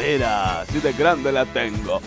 Mira, así de grande la tengo.